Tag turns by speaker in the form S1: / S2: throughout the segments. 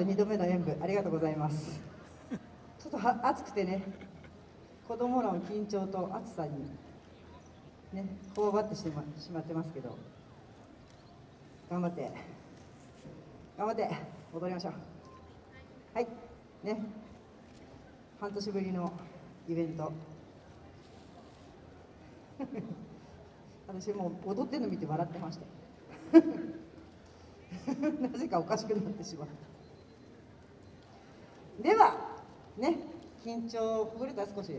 S1: 2度目の演舞ありがとうございます。ちょっとは暑くてね子供らの緊張と暑さにねこわばってしましまってますけど頑張って頑張って踊りましょう。はいね半年ぶりのイベント。私もう踊ってるの見て笑ってました。なぜかおかしくなってしまった。ではね緊張ほぐれた少し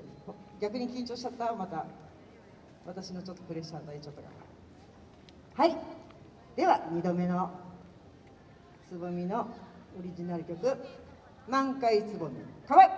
S1: 逆に緊張しちゃったまた私のちょっとプレッシャー与えちゃったから。はい。では2度目のつぼみのオリジナル曲「満開つぼみかわいい」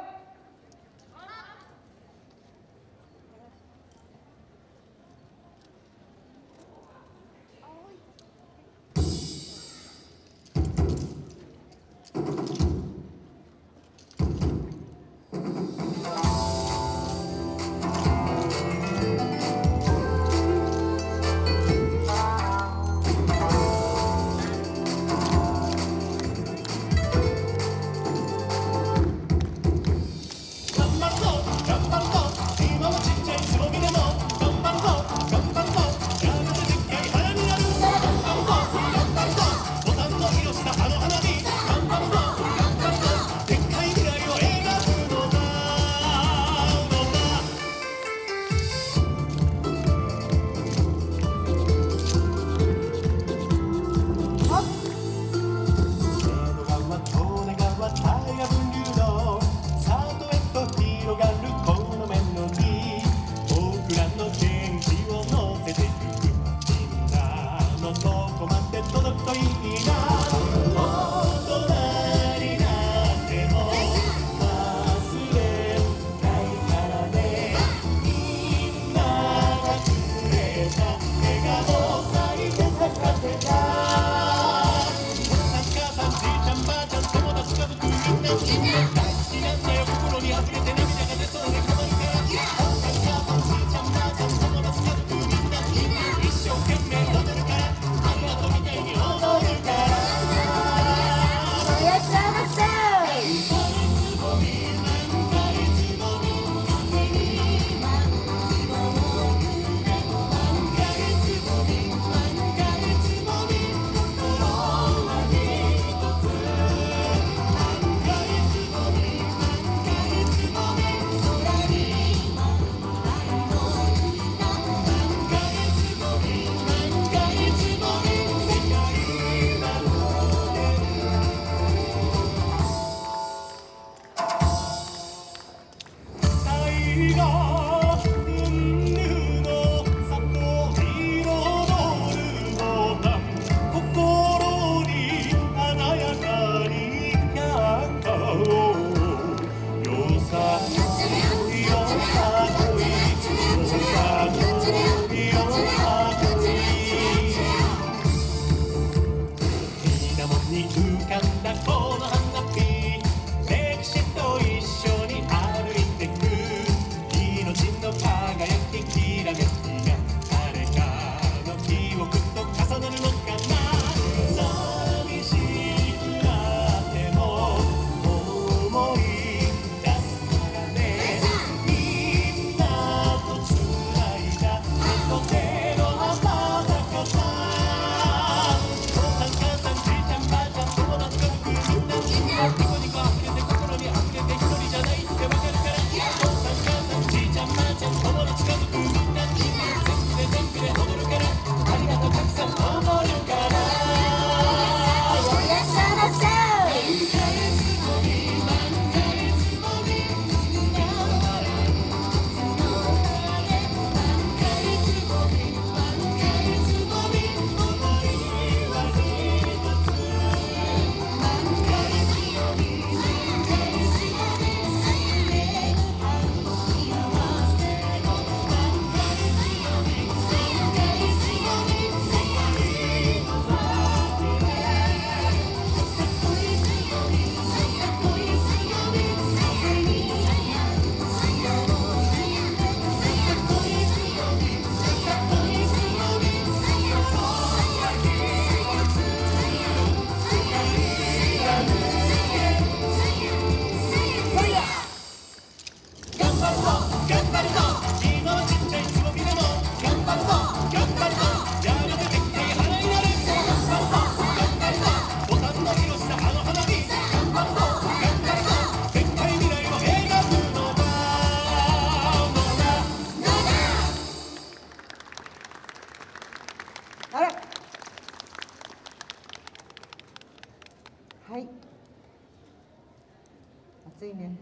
S1: にうかんだこの花あら。はい。暑いね。